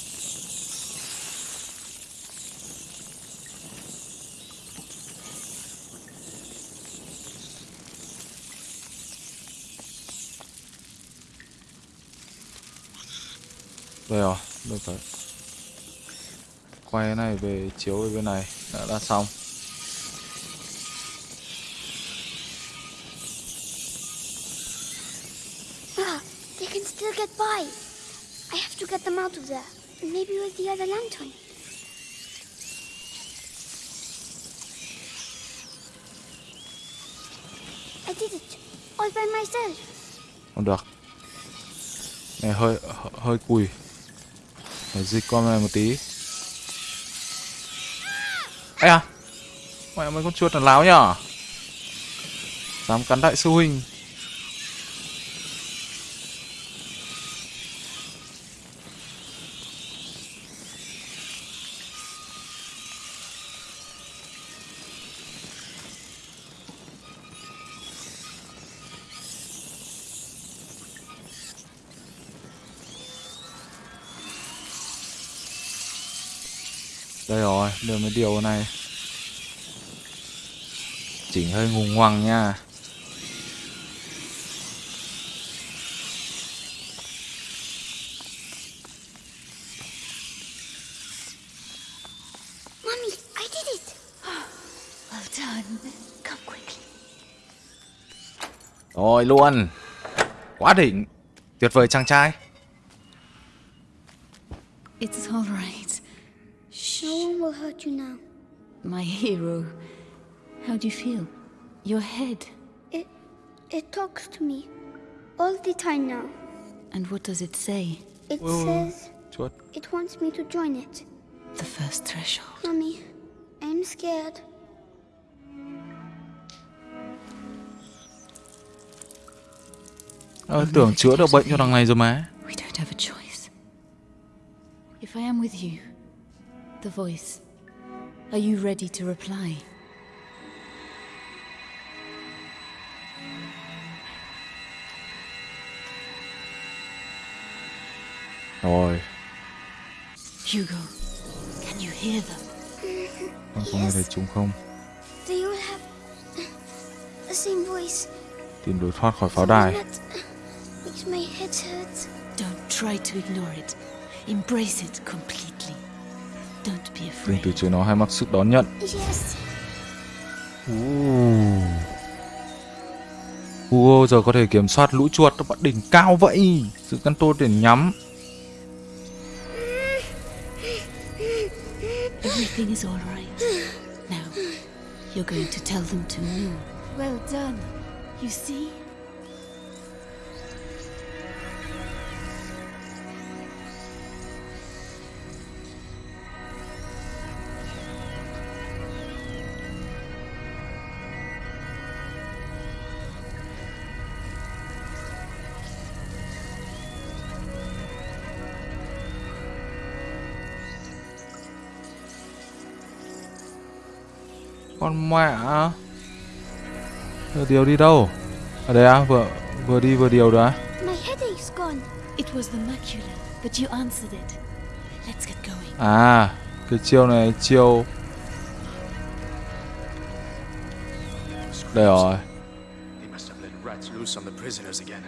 Đây rồi, được rồi Quay cái này về chiếu về bên này Đã, đã xong Ah, they can still get by. I have to get them out of there. Maybe with the other lantern. I did it. All by myself. Không được Này, hơi hơi- cùi Phải dịch con này một tí Ây à Mẹ mấy con chuột là láo nhở Dám cắn đại sư huynh điều này. Chỉnh hơi ngùng ngoằng nha. Rồi luôn Quá đỉnh. Tuyệt vời chàng trai How do you feel? Your head. It it talks to me all the time now. And what does it say? It Well- says chuột It wants me to join it. The first threshold. Mommy, I'm scared. Ờ, tưởng chữa được bệnh cho thằng này rồi mà We don't have a choice. If I am with you, the voice, are you ready to reply? Rồi Hugo, can you hear them? con có nghe thấy chúng không Do you have the same voice? tìm lối thoát khỏi pháo đài that makes my head hurt. Don't try to ignore it. Embrace it completely. Don't be đừng afraid. từ chối nó hay mặc sức đón nhận Yes. Hugo giờ có thể kiểm soát lũ chuột ở đỉnh cao vậy Sự căn tô để nhắm Everything is all right. Now, you're going to tell them to move. Well done. You see? Con mẹ Vừa điều đi đâu Ở đây á vừa vừa đi vừa điều đó á My headache's gone. It was the macula, but you answered it. Let's get going. À cái chiêu này chiêu Đây rồi They must have let rats loose on the prisoners again.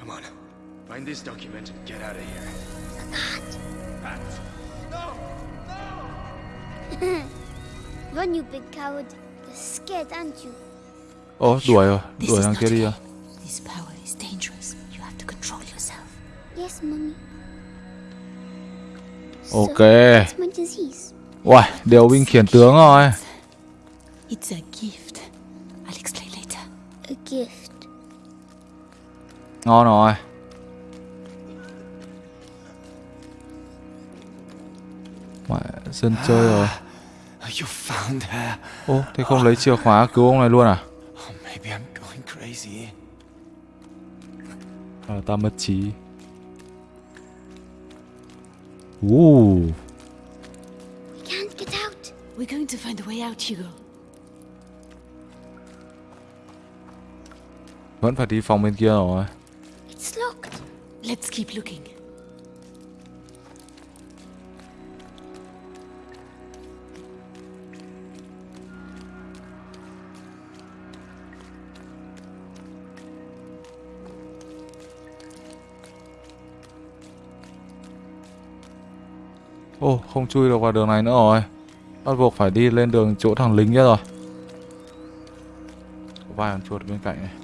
Come on, find this document and get out of here. Rats. Run, you big coward. You're scared, aren't you? Ồ đuổi rồi Đuổi thằng kia đi à This power is dangerous. You have to control yourself. Yes, mommy. Ok. Uầy điều binh khiển tướng rồi It's a gift. I'll explain later. A gift. Ngon rồi Mẹ dân chơi rồi You found her. Ô thế không lấy chìa khóa cứu ông này luôn à Oh, maybe I'm going crazy. À, ta mất trí We can't get out. We're going to find a way out, Hugo. vẫn phải đi phòng bên kia rồi It's locked. Let's keep looking. Ô, không chui được vào đường này nữa rồi. Bắt buộc phải đi lên đường chỗ thằng lính kia rồi. Có vài con chuột bên cạnh này.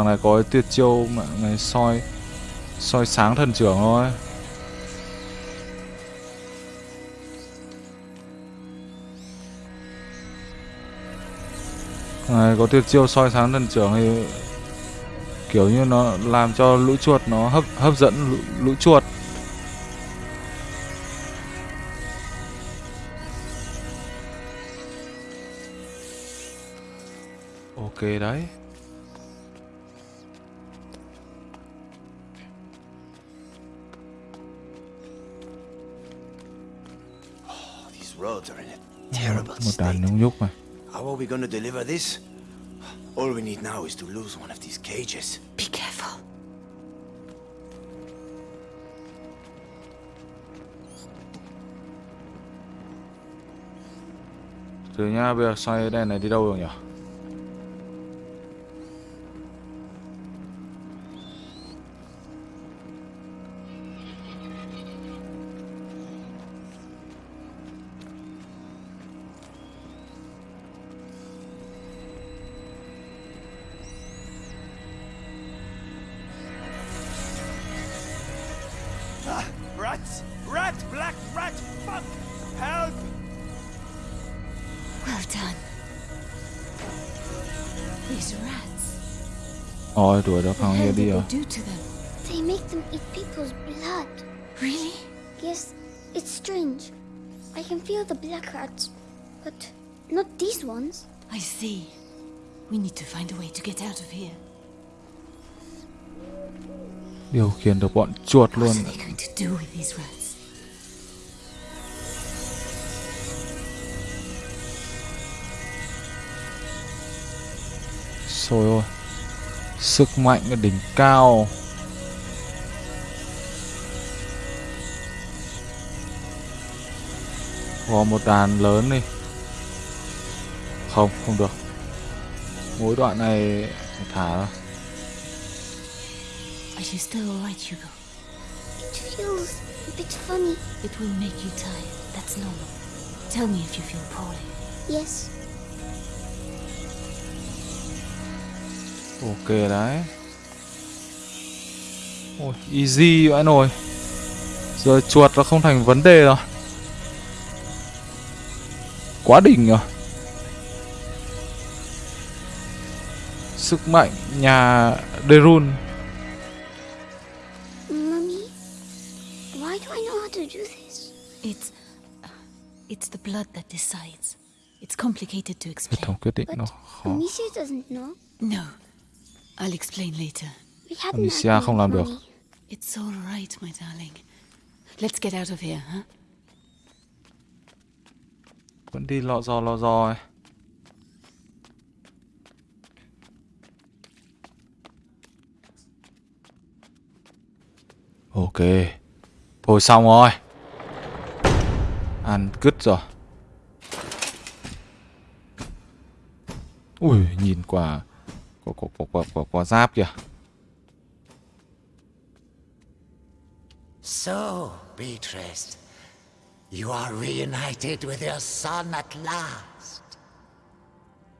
Thằng này có cái tuyệt chiêu mà này soi soi sáng thần trưởng thôi. Này có tuyệt chiêu soi sáng thần trưởng thì kiểu như nó làm cho lũ chuột nó hấp hấp dẫn lũ, lũ chuột. Deliver this? All we need now is to lose one of these cages. Be careful. từ nha bây giờ xoay đèn này đi đâu được nhỉ Rồi đuổi được What thằng the kia hell đi did they do to them? They make them eat people's blood. Really? Yes, it's strange. I can feel the black rats, but not these ones. I see. We need to find a way to get out of here. Điều khiển được bọn chuột luôn. What are they going to do with these rats? Trời ơi. Sức mạnh ở đỉnh cao. Có một đàn lớn đi. Không, không được. Mỗi đoạn này phải thả ra. Are you still alright, Hugo? It feels a bit funny. It will make you tired. That's normal. Tell me if you feel poorly. Yes, Ok đấy. Ôi, easy vậy nồi. Giờ chuột nó không thành vấn đề rồi. Quá đỉnh rồi. Sức mạnh nhà Derun. Mummy, why do I know how to do this? It's. It's the blood that decides. It's complicated to explain. khó. Amicia doesn't know. No. Amicia không làm được. It's all right, my darling. Let's get out of here, huh? Vẫn đi lọ dò lọ dò ấy. Ok. Thôi xong rồi. Ăn cứt rồi. Ui, nhìn quả giáp kìa. So, Beatrice, you are reunited with your son at last.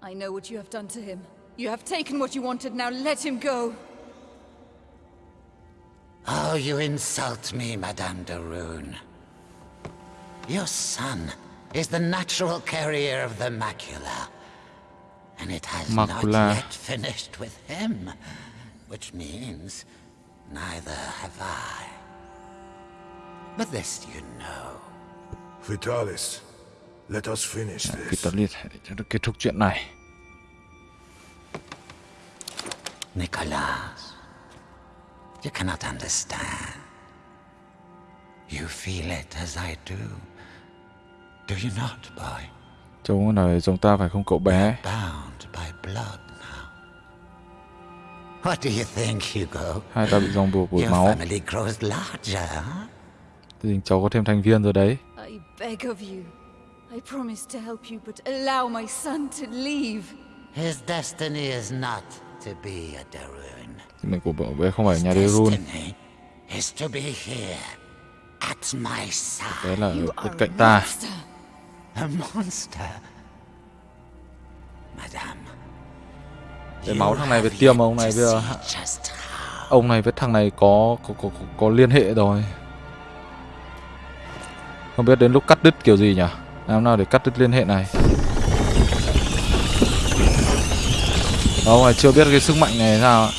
I know what you have done to him. You have taken what you wanted, now let him go. Oh, you insult me, Madame de Rune. Your son is the natural carrier of the macula. And it has Macula. not yet finished with him. Which means neither have I. But this you know. Vitalis, let us finish Kịp this. tấn liệt để cho kết thúc chuyện này. Nicholas, you cannot understand. You feel it as I do. Do you not, boy? Trông này giống ta phải không cậu bé? Bound by blood now. What do you think, Hugo? Hai ta bị rong buộc bởi máu. family grows larger, huh? Thì cháu có thêm thành viên rồi đấy. I beg of you. I promise to help you, but allow my son to leave. His destiny is not to be a Darun. Mình của cậu bé không phải nhà. Destiny is to be here, at my side. Bé là ở bên cạnh ta. A monster. Madame. Cái máu thằng này với tiêm ông này bây giờ ông này với thằng này có có có có, có liên hệ rồi. Không biết đến lúc cắt đứt kiểu gì nhỉ? Làm nào để cắt đứt liên hệ này? Ông này chưa biết cái sức mạnh này sao ạ?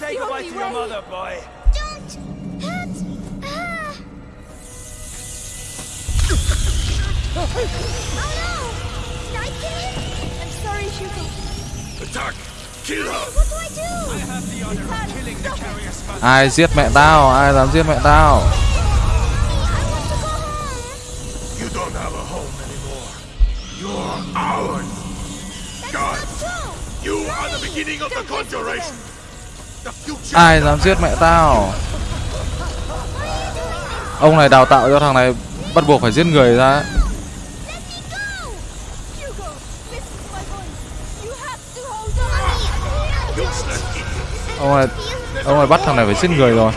Say goodbye to your mother, boy. Oh no! Did I kill him? I'm sorry, Hugo. Attack! Kill her! What do I do? I have the honor of killing the carrier's mother. Ai giết mẹ tao? Ai dám giết mẹ tao? You don't have a home anymore. You're ours. God, you are the beginning of the conjuration. Ai dám giết mẹ tao? Ông này đào tạo cho thằng này bắt buộc phải giết người ra. Ông này ông này bắt thằng này phải giết người rồi.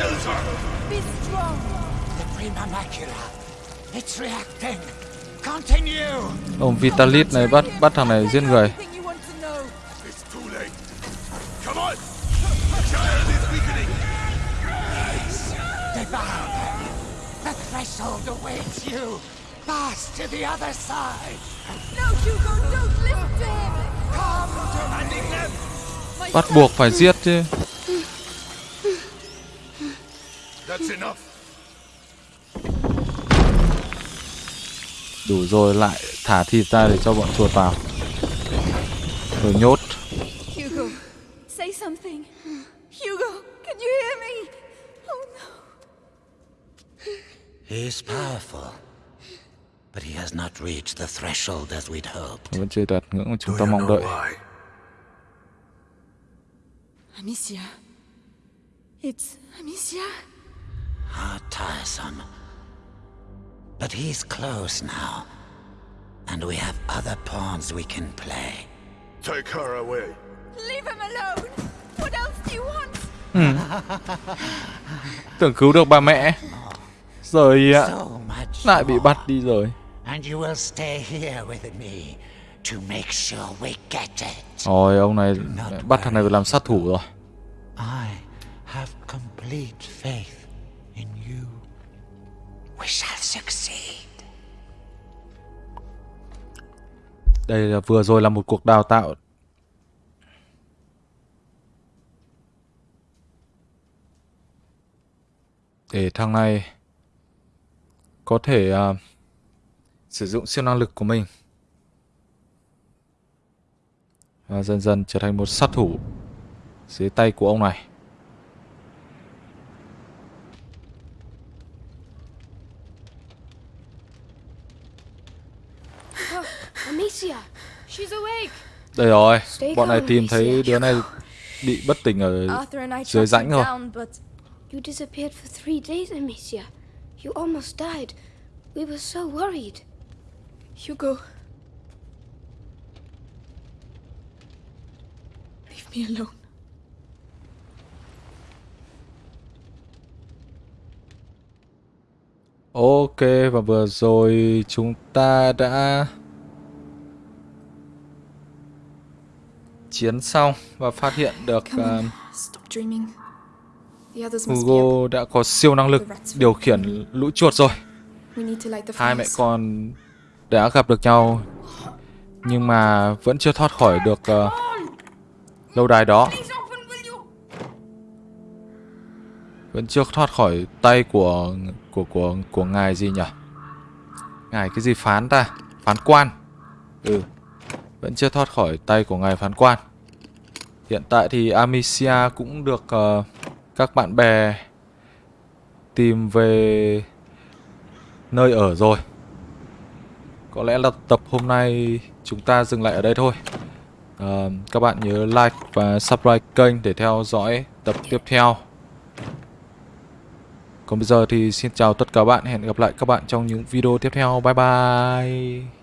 Ông Vitalis này bắt bắt thằng này giết người. Threshold awaits you. Pass to the other side. No, Hugo, don't listen to him. Come to. Bắt buộc phải giết chứ. That's enough. Đủ rồi lại thả thịt ra để cho bọn chuột vào. Rồi nhốt. Hugo, say something. Hugo, can you hear me? Oh no. He's powerful. But he has not reached the threshold as we'd hoped. Vẫn chưa đạt ngưỡng mà chúng ta mong đợi. Amicia. It's Amicia. How tiresome. But he's close now. And we have other pawns we can play. Take her away. Leave him alone. What else do you want? Ừ. Tưởng cứu được bà mẹ. Rồi ạ. Lại bị bắt đi rồi. And you will stay here with me to make sure we get it. Rồi ông này bắt thằng này làm sát thủ rồi. I have complete faith in you. We shall succeed. Đây là vừa rồi là một cuộc đào tạo. Để thằng này có thể uh, sử dụng siêu năng lực của mình và dần dần trở thành một sát thủ dưới tay của ông này. Oh, Amicia. She's awake. Đây rồi, bọn này tìm thấy đứa này bị bất tỉnh ở dưới rãnh rồi. You disappeared for three days, Amicia. You almost died. We were so worried. Hugo. Leave me alone. Ok và vừa rồi chúng ta đã chiến xong và phát hiện được uh. Hugo đã có siêu năng lực điều khiển lũ chuột rồi. Hai mẹ con đã gặp được nhau nhưng mà vẫn chưa thoát khỏi được uh, lâu đài đó. Vẫn chưa thoát khỏi tay của của của của ngài gì nhỉ? Ngài cái gì phán ta? Phán quan. Ừ. Vẫn chưa thoát khỏi tay của ngài phán quan. Hiện tại thì Amicia cũng được uh, các bạn bè tìm về nơi ở rồi. Có lẽ là tập hôm nay chúng ta dừng lại ở đây thôi. Uh, các bạn nhớ like và subscribe kênh để theo dõi tập tiếp theo. Còn bây giờ thì xin chào tất cả các bạn, hẹn gặp lại các bạn trong những video tiếp theo. Bye bye.